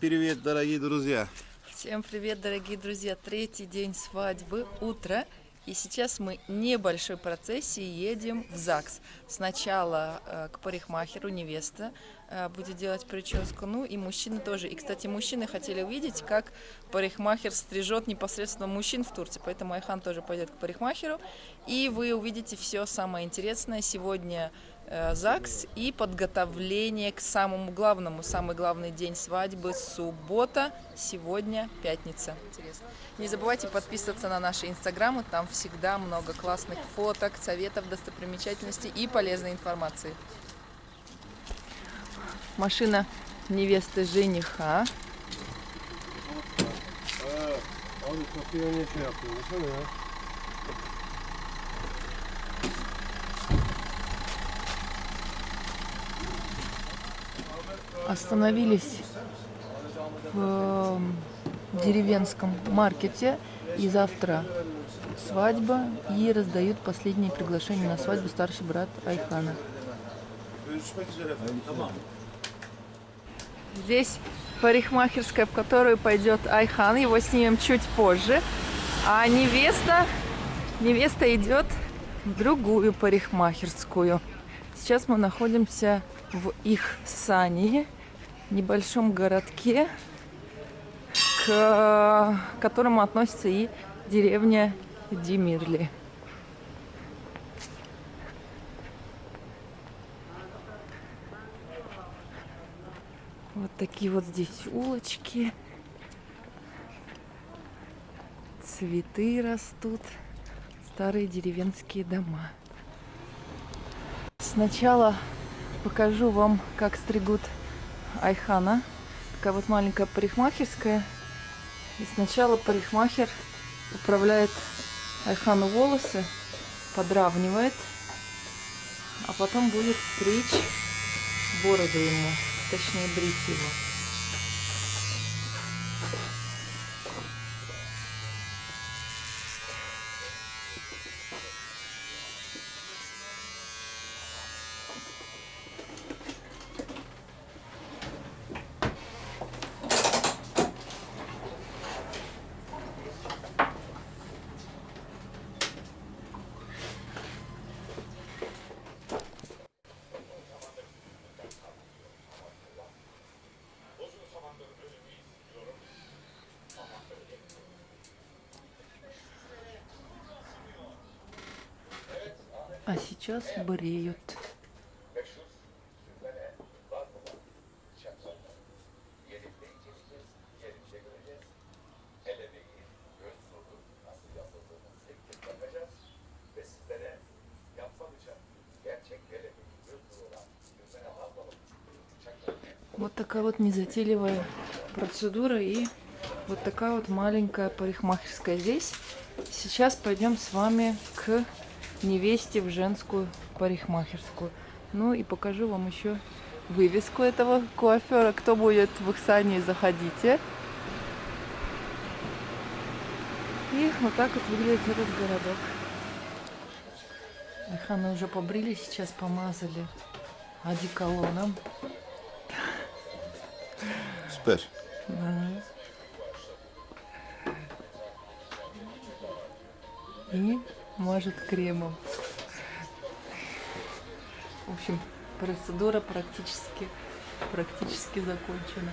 привет, дорогие друзья! Всем привет, дорогие друзья! Третий день свадьбы, утро. И сейчас мы небольшой процессией едем в ЗАГС. Сначала э, к парикмахеру невеста э, будет делать прическу, ну и мужчины тоже. И, кстати, мужчины хотели увидеть, как парикмахер стрижет непосредственно мужчин в Турции. Поэтому Айхан тоже пойдет к парикмахеру. И вы увидите все самое интересное. Сегодня ЗАГС и подготовление к самому главному, самый главный день свадьбы, суббота, сегодня пятница. Не забывайте подписываться на наши инстаграмы, там всегда много классных фоток, советов, достопримечательностей и полезной информации. Машина невесты жениха. А, Остановились в деревенском маркете. И завтра свадьба. И раздают последние приглашения на свадьбу старший брат Айхана. Здесь парикмахерская, в которую пойдет Айхан. Его снимем чуть позже. А невеста, невеста идет в другую парикмахерскую. Сейчас мы находимся в их сане, небольшом городке, к которому относится и деревня Демирли. Вот такие вот здесь улочки. Цветы растут. Старые деревенские дома. Сначала покажу вам, как стригут Айхана. Такая вот маленькая парикмахерская. И сначала парикмахер управляет Айхану волосы, подравнивает, а потом будет стричь бороду ему, точнее брить его. А сейчас бреют. Вот такая вот незатейливая процедура и вот такая вот маленькая парикмахерская здесь. Сейчас пойдем с вами к невесте в женскую парикмахерскую. Ну и покажу вам еще вывеску этого коафера. Кто будет в Ихсане, заходите. И вот так вот выглядит этот городок. Аханы уже побрили, сейчас помазали одеколоном. Супер. Да. И мажет кремом. В общем, процедура практически, практически закончена.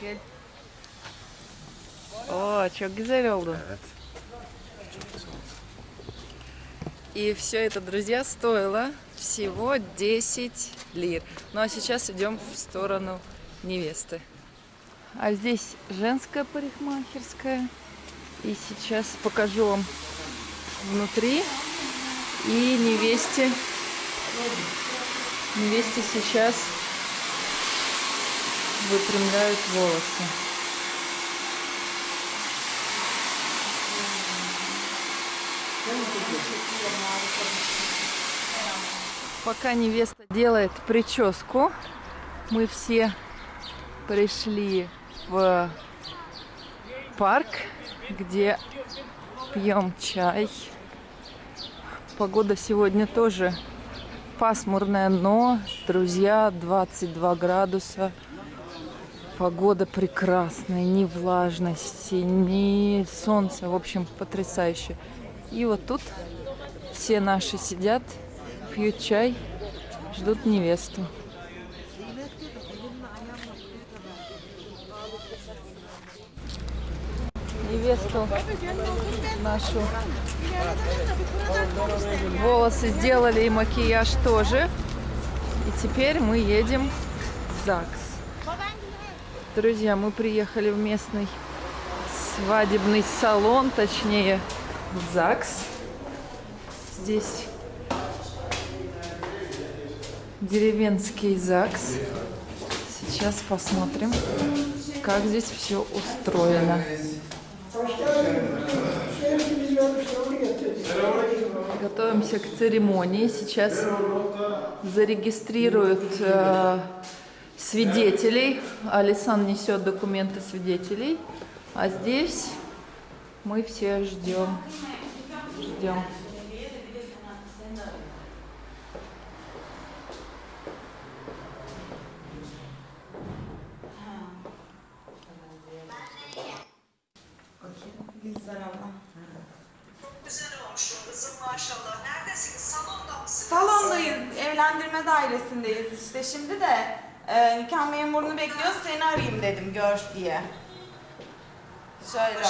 Gel. О, çok güzel oldu. Evet. И все это, друзья, стоило всего 10 лир. Ну а сейчас идем в сторону невесты. А здесь женская парикмахерская. И сейчас покажу вам внутри. И невесте, невесте сейчас выпрямляют волосы. Пока невеста делает прическу, мы все пришли в парк, где пьем чай Погода сегодня тоже пасмурная, но, друзья, 22 градуса. Погода прекрасная, ни влажности, ни солнца. В общем, потрясающе. И вот тут все наши сидят, пьют чай, ждут невесту. Невесту нашу волосы сделали и макияж тоже. И теперь мы едем в ЗАГС. Друзья, мы приехали в местный свадебный салон, точнее в ЗАГС. Здесь деревенский ЗАГС. Сейчас посмотрим, как здесь все устроено. Готовимся к церемонии. Сейчас зарегистрируют э, свидетелей. Алисан несет документы свидетелей. А здесь мы все ждем. Ждем. Evlendirme dairesindeyiz işte şimdi de e, nikah memurunu bekliyoruz seni arayayım dedim gör diye. Şöyle.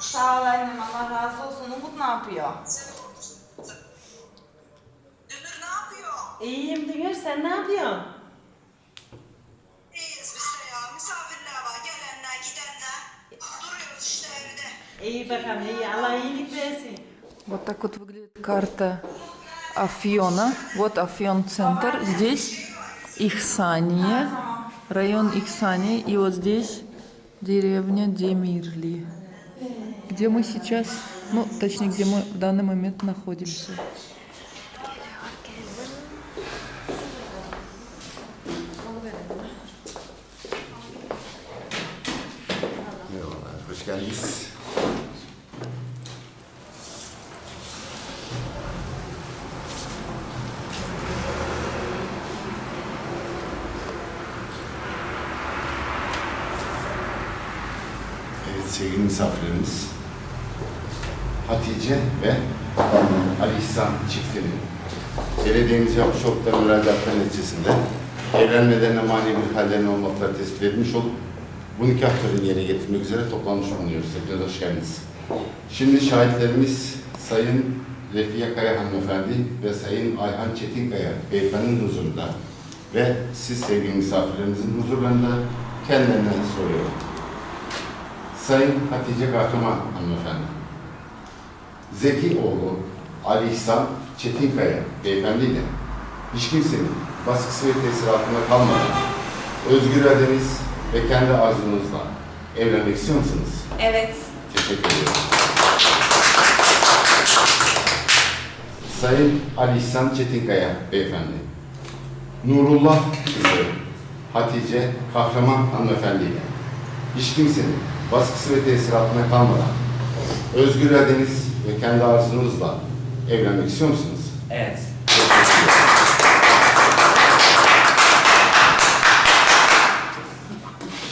Sağ ol annem Allah razı olsun. Umut ne yapıyor? Dünür ne yapıyor? İyiyim Dünür, sen ne yapıyorsun? İyiyiz biz de ya. Misafirler var. Gelenler, gidenler. Duruyoruz işte evde. İyi bakalım, iyi. Allah iyilik versin. Вот так вот выглядит карта Афьона. Вот Афьон центр. Здесь Ихсания, район Ихсания. И вот здесь деревня Демирли. Где мы сейчас, ну, точнее, где мы в данный момент находимся. Hoş geldiniz. Sevgili misafirlerimiz. Hatice ve Ali İhsan çiftinin belediyemiz yapmış oldukları müracaatlar neticesinde evlenmelerine mani bir hallerine olmakları tespit edilmiş olup bu nikah törenini yerine getirmek üzere toplanmış bulunuyoruz. Hepiniz hoş geldiniz. Şimdi şahitlerimiz Sayın Refiye Kaya hanımefendi ve Sayın Ayhan Çetinkaya beyefendinin huzurunda ve siz sevgili misafirlerimizin huzurlarında kendilerine soruyorum. Sayın Hatice Kahraman hanımefendi, Zeki oğlu Ali İhsan Çetinkaya beyefendiyle hiç kimsenin baskısı ve tesiri altında kalmadan özgür iradeniz ve kendi arzunuzla evlenmek istiyor musunuz? Evet. Teşekkür ederim. Sayın Ali İhsan Çetinkaya beyefendi, Nurullah kızı Hatice Kahraman hanımefendiyle hiç kimsenin baskısı ve tesir altında kalmadan özgür iradeniz ve kendi arzunuzla evlenmek istiyor musunuz? Evet.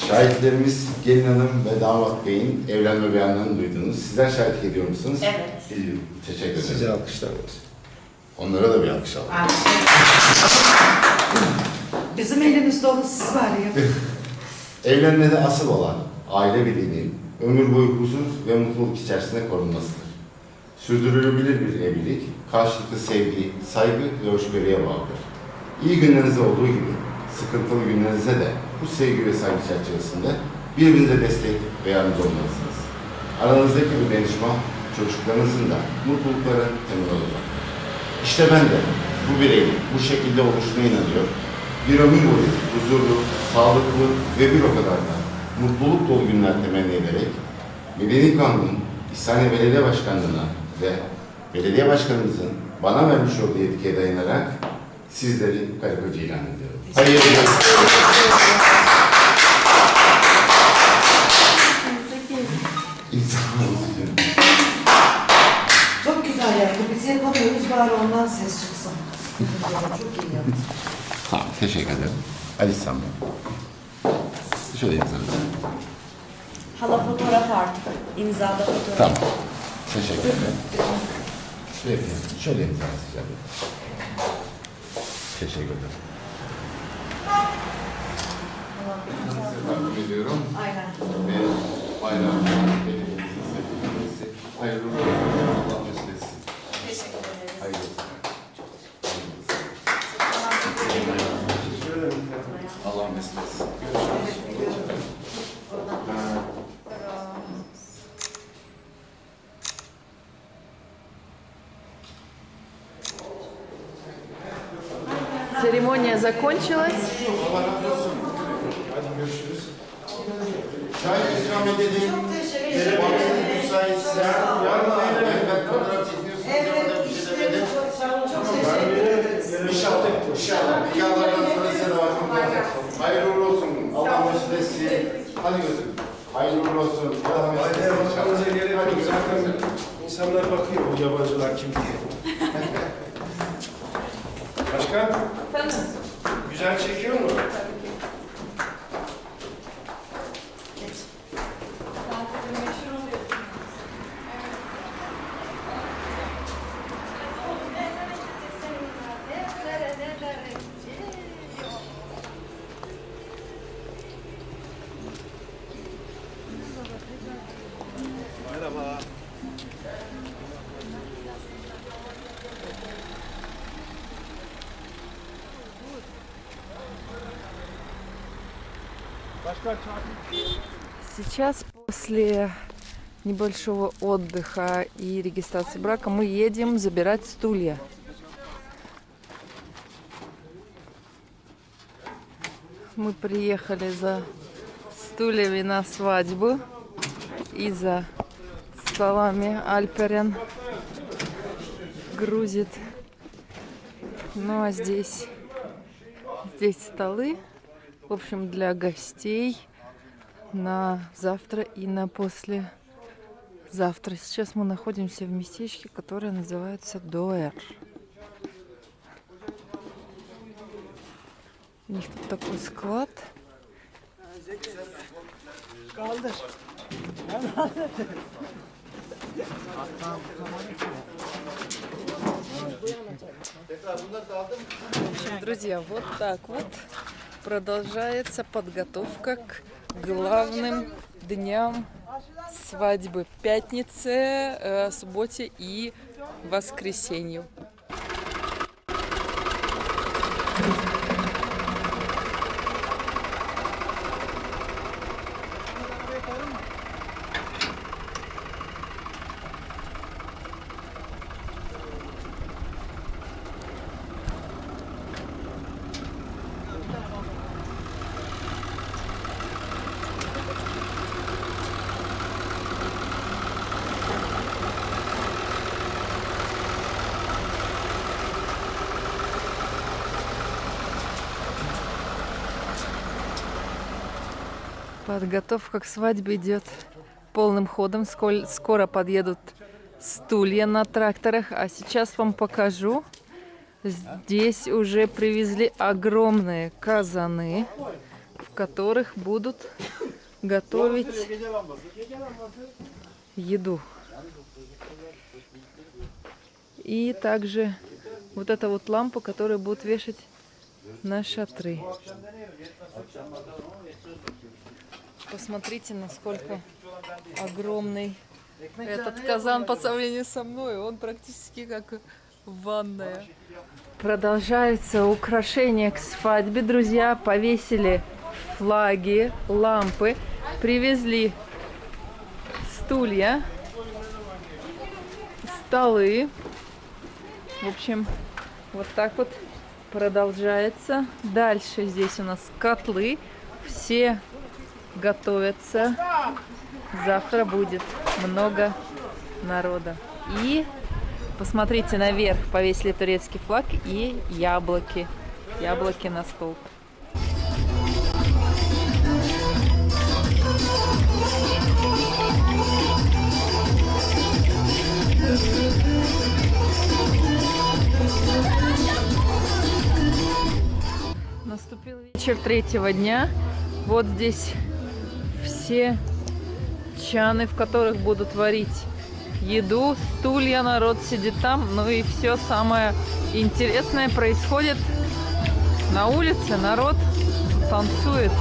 Şahitlerimiz Gelin Hanım ve Damat Bey'in evlenme beyanlarını duydunuz. Sizler şahitlik ediyor musunuz? Evet. Ediyorum. Teşekkür ederim. Size alkışlar olsun. Onlara da bir alkış alalım. Bizim elimizde olan siz var ya. Evlenmede asıl olan aile birliğinin ömür boyu huzur ve mutluluk içerisinde korunmasıdır. Sürdürülebilir bir evlilik, karşılıklı sevgi, saygı ve hoşgörüye bağlıdır. İyi günlerinizde olduğu gibi sıkıntılı günlerinizde de bu sevgi ve saygı çerçevesinde birbirinize destek ve yardımcı olmalısınız. Aranızdaki bu danışma çocuklarınızın da mutlulukların temeli olacak. İşte ben de bu bireyin bu şekilde oluşuna inanıyor. Bir ömür boyu huzurlu, sağlıklı ve bir o kadar da mutluluk dolu günler temenni ederek Medeni Kanun'un İhsaniye Belediye Başkanlığı'na ve belediye başkanımızın bana vermiş olduğu yetkiye dayanarak sizleri kayıpacı ilan ediyorum. Hayırlı Çok güzel yaptı. Biz yapamıyoruz bari ondan ses çıksın. Çok iyi yaptı. Tamam, teşekkür ederim. Ali Sami. Bey. Şöyle yazarız. Hala fotoğraf artık. İmzada fotoğraf. Tamam. Teşekkür ederim. Şöyle, şöyle imza atacağım. Teşekkür ederim. Takdim ediyorum. Aynen. Ve sevgilisi. Hayırlı uğurlu olsun. Allah mesut etsin. Teşekkür ederiz. Hayırlı olsun. Allah mesut etsin. Görüşürüz. Церемония закончилась. Allah razı olsun. Hadi görüşürüz. Çay ikram edelim. Çok teşekkür ederim. Bakın müsaitse. Valla ben fotoğraf çekiyorsunuz. Evet, işte çok teşekkür ederiz. İnşallah, inşallah. Nikahlardan sonra size de bakın. Hayırlı uğurlu olsun. Allah mesut etsin. Hadi gözüm. Hayırlı uğurlu olsun. Allah mesut Aileye etsin. bakmanıza gerek yok. Hadi Zaten gözüm. insanlar bakıyor bu yabancılar kim diye. Сейчас после небольшого отдыха и регистрации брака мы едем забирать стулья. Мы приехали за стульями на свадьбу и за столами Альперен грузит. Ну а здесь, здесь столы, в общем, для гостей на завтра и на после завтра. Сейчас мы находимся в местечке, которое называется Дуэр. У них тут такой склад. Друзья, вот так вот продолжается подготовка к главным дням свадьбы. Пятнице, э, субботе и воскресенью. Подготовка к свадьбе идет полным ходом. Скоро подъедут стулья на тракторах. А сейчас вам покажу. Здесь уже привезли огромные казаны, в которых будут готовить еду. И также вот эта вот лампа, которую будут вешать на шатры. Посмотрите, насколько огромный этот казан по сравнению со мной. Он практически как ванная. Продолжаются украшения к свадьбе. Друзья повесили флаги, лампы, привезли стулья, столы. В общем, вот так вот продолжается. Дальше здесь у нас котлы. Все готовятся. Завтра будет много народа. И посмотрите наверх, повесили турецкий флаг и яблоки. Яблоки на стол. Наступил вечер третьего дня. Вот здесь все чаны, в которых будут варить еду, стулья, народ сидит там. Ну и все самое интересное происходит на улице. Народ танцует.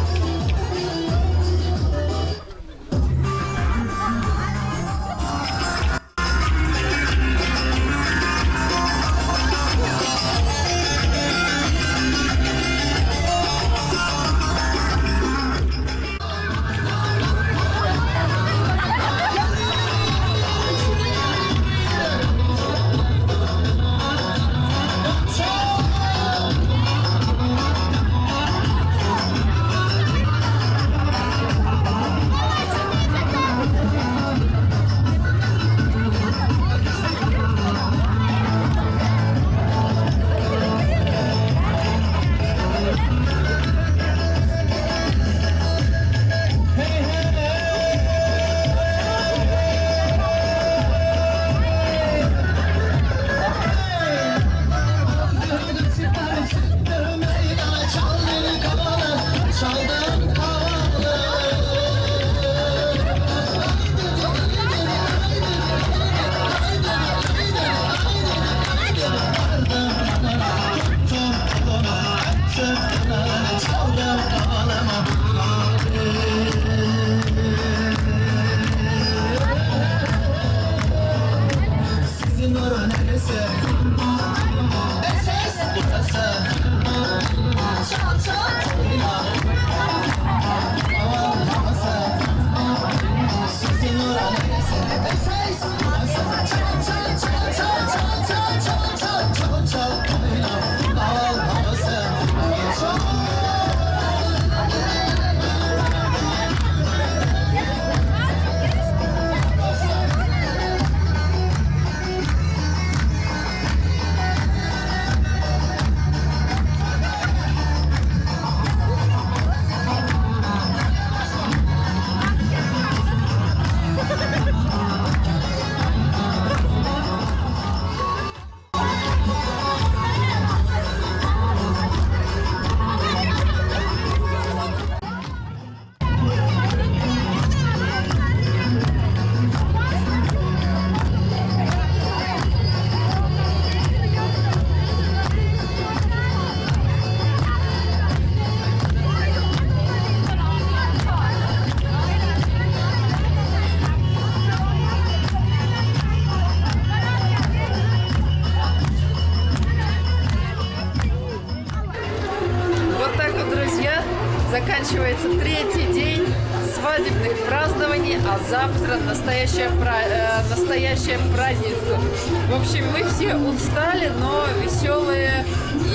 Заканчивается третий день свадебных празднований, а завтра настоящее, пра- э, настоящее. В общем, мы все устали, но веселые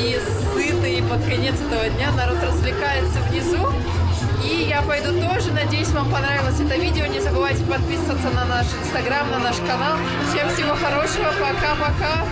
и сытые. И под конец этого дня народ развлекается внизу. И я пойду тоже. Надеюсь, вам понравилось это видео. Не забывайте подписываться на наш инстаграм, на наш канал. Всем всего хорошего. Пока-пока.